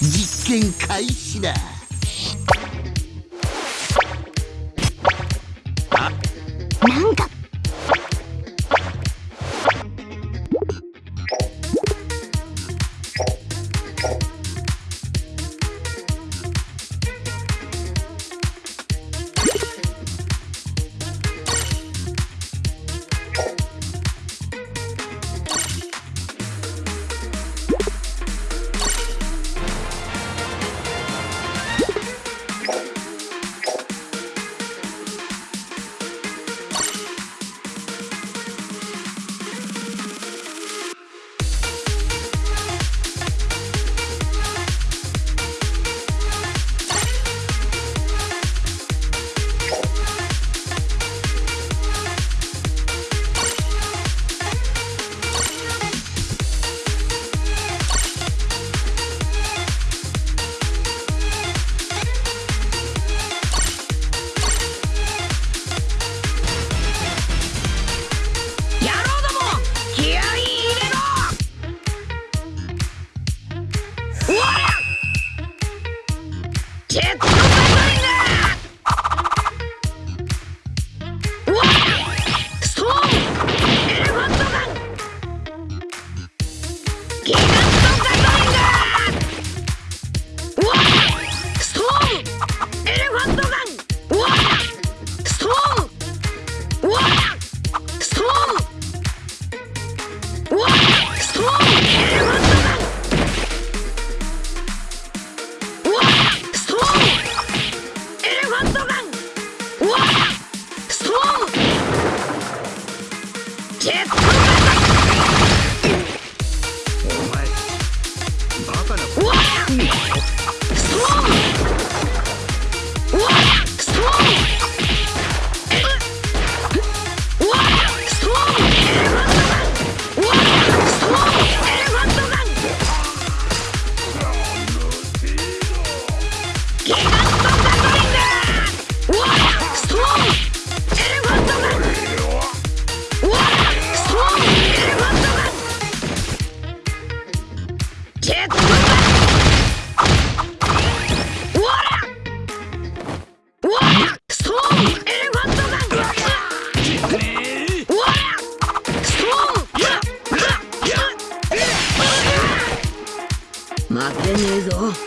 実験開始だ。なんか铁骨柔待てねえぞ。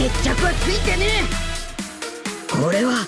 決着はついてねえ。これは